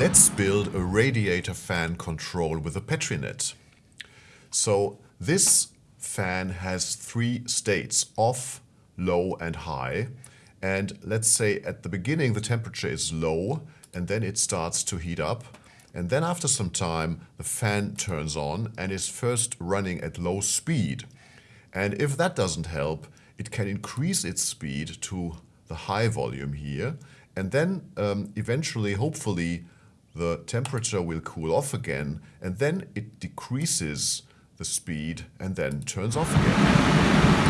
let's build a radiator fan control with a Petri net. So this fan has three states, off, low and high. And let's say at the beginning the temperature is low and then it starts to heat up. And then after some time the fan turns on and is first running at low speed. And if that doesn't help, it can increase its speed to the high volume here. And then um, eventually, hopefully, the temperature will cool off again and then it decreases the speed and then turns off again.